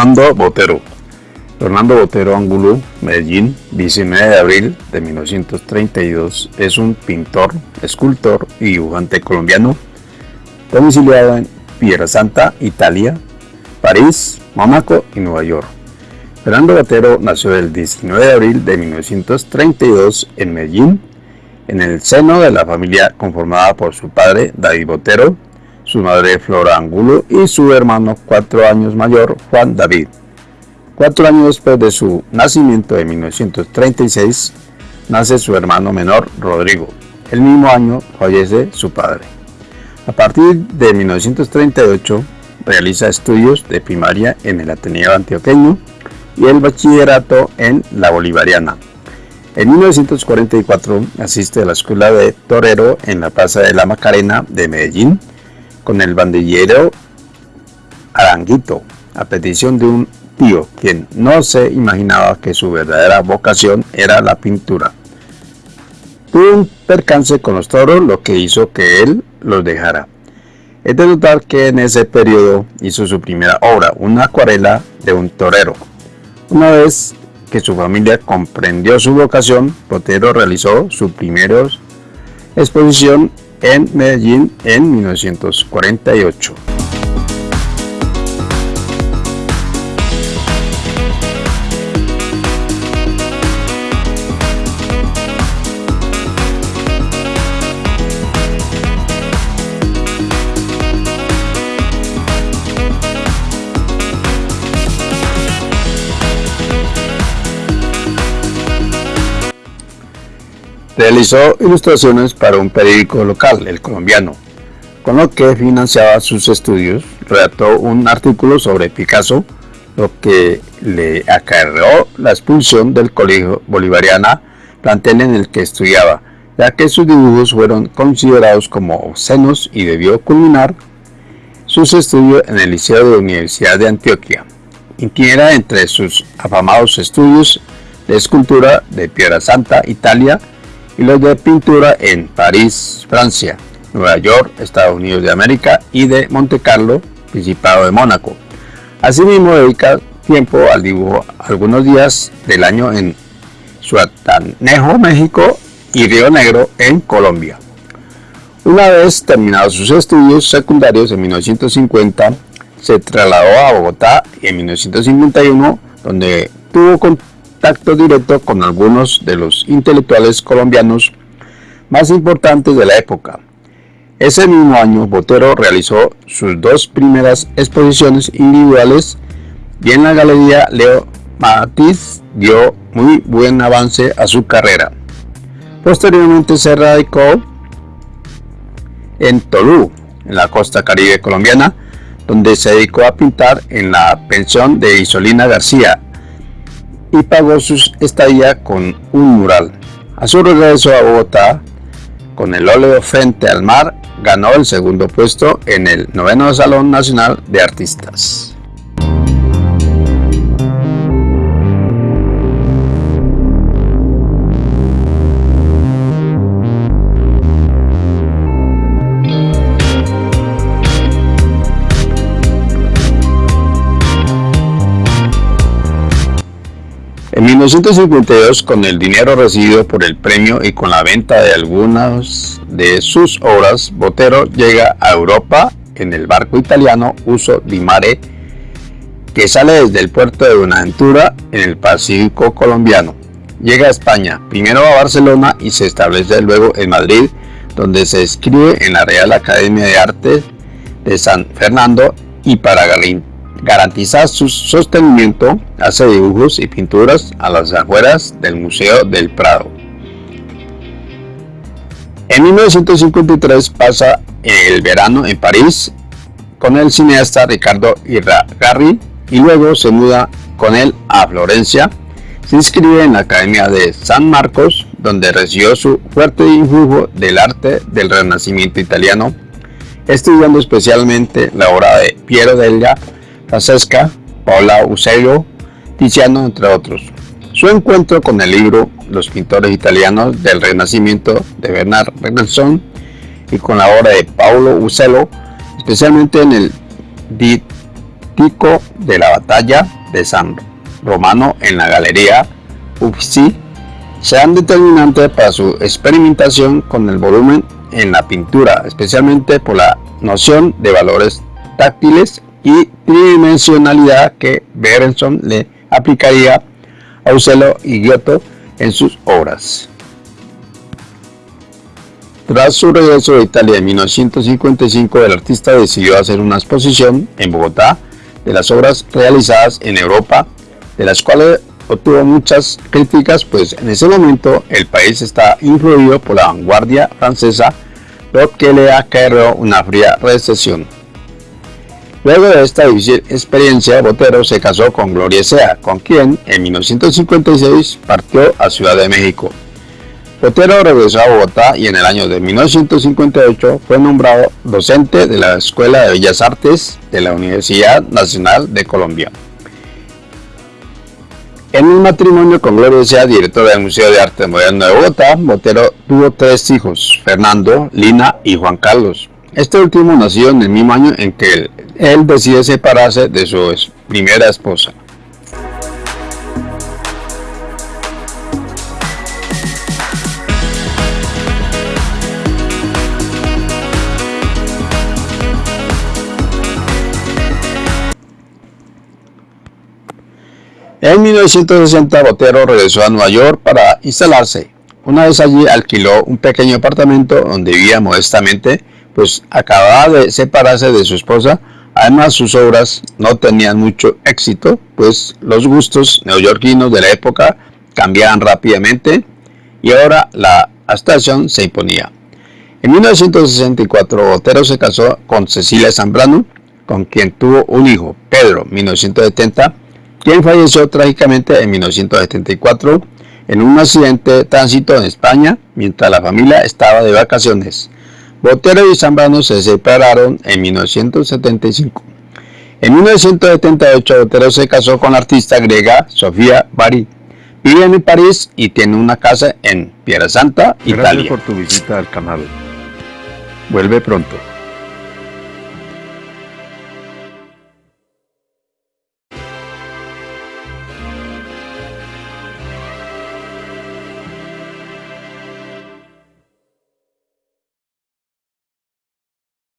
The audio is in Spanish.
Fernando Botero. Fernando Botero Angulo, Medellín, 19 de abril de 1932, es un pintor, escultor y dibujante colombiano, domiciliado en Santa, Italia, París, Mónaco y Nueva York. Fernando Botero nació el 19 de abril de 1932 en Medellín, en el seno de la familia conformada por su padre David Botero, su madre Flora Angulo y su hermano cuatro años mayor Juan David. Cuatro años después de su nacimiento en 1936, nace su hermano menor Rodrigo. El mismo año fallece su padre. A partir de 1938 realiza estudios de primaria en el Ateneo Antioqueño y el bachillerato en la Bolivariana. En 1944 asiste a la Escuela de Torero en la Plaza de la Macarena de Medellín con el bandillero Aranguito, a petición de un tío, quien no se imaginaba que su verdadera vocación era la pintura. Tuvo un percance con los toros, lo que hizo que él los dejara. Es de notar que en ese periodo hizo su primera obra, una acuarela de un torero. Una vez que su familia comprendió su vocación, Botero realizó su primera exposición en Medellín en 1948. Realizó ilustraciones para un periódico local, El Colombiano, con lo que financiaba sus estudios. Redactó un artículo sobre Picasso, lo que le acarreó la expulsión del Colegio Bolivariana, plantel en el que estudiaba, ya que sus dibujos fueron considerados como obscenos y debió culminar sus estudios en el Liceo de la Universidad de Antioquia. Inquiera entre sus afamados estudios de escultura de Piedra Santa, Italia, y los de pintura en París, Francia, Nueva York, Estados Unidos de América y de Monte Carlo, Principado de Mónaco. Asimismo dedica tiempo al dibujo algunos días del año en Suatanejo, México y Río Negro en Colombia. Una vez terminados sus estudios secundarios en 1950, se trasladó a Bogotá y en 1951, donde tuvo contacto directo con algunos de los intelectuales colombianos más importantes de la época. Ese mismo año, Botero realizó sus dos primeras exposiciones individuales y en la Galería Leo Matiz dio muy buen avance a su carrera. Posteriormente se radicó en Tolú, en la costa caribe colombiana, donde se dedicó a pintar en la pensión de Isolina García y pagó su estadía con un mural. A su regreso a Bogotá, con el óleo frente al mar, ganó el segundo puesto en el noveno Salón Nacional de Artistas. 1952, con el dinero recibido por el premio y con la venta de algunas de sus obras, Botero llega a Europa en el barco italiano Uso di Mare, que sale desde el puerto de Buenaventura en el Pacífico colombiano. Llega a España, primero a Barcelona y se establece luego en Madrid, donde se escribe en la Real Academia de Arte de San Fernando y para Galín Garantiza su sostenimiento, hace dibujos y pinturas a las afueras del Museo del Prado. En 1953 pasa el verano en París con el cineasta Ricardo Irragarri y luego se muda con él a Florencia. Se inscribe en la Academia de San Marcos, donde recibió su fuerte influjo del arte del Renacimiento italiano, estudiando especialmente la obra de Piero della Francesca, Paola Uccello, Tiziano, entre otros. Su encuentro con el libro Los pintores italianos del Renacimiento de Bernard Mendelssohn y con la obra de Paolo Uccello, especialmente en el Di Pico de la Batalla de San Romano en la Galería Uffizi sean determinantes para su experimentación con el volumen en la pintura, especialmente por la noción de valores táctiles y tridimensionalidad que Berenson le aplicaría a Uccello y Giotto en sus obras. Tras su regreso de Italia en 1955, el artista decidió hacer una exposición en Bogotá de las obras realizadas en Europa, de las cuales obtuvo muchas críticas, pues en ese momento el país está influido por la vanguardia francesa, lo que le acarreó una fría recesión. Luego de esta difícil experiencia, Botero se casó con Gloria Sea, con quien en 1956 partió a Ciudad de México. Botero regresó a Bogotá y en el año de 1958 fue nombrado docente de la Escuela de Bellas Artes de la Universidad Nacional de Colombia. En un matrimonio con Gloria Sea, directora del Museo de Arte Moderno de Bogotá, Botero tuvo tres hijos, Fernando, Lina y Juan Carlos. Este último nació en el mismo año en que él, decide separarse de su primera esposa. En 1960 Botero regresó a Nueva York para instalarse. Una vez allí alquiló un pequeño apartamento donde vivía modestamente, pues acababa de separarse de su esposa. Además sus obras no tenían mucho éxito, pues los gustos neoyorquinos de la época cambiaban rápidamente y ahora la abstracción se imponía. En 1964 Botero se casó con Cecilia Zambrano, con quien tuvo un hijo, Pedro, 1970, quien falleció trágicamente en 1974 en un accidente de tránsito en España mientras la familia estaba de vacaciones. Botero y Zambrano se separaron en 1975. En 1978 Botero se casó con la artista griega Sofía Bari. Vive en París y tiene una casa en Santa, Italia. Gracias por tu visita al canal. Vuelve pronto.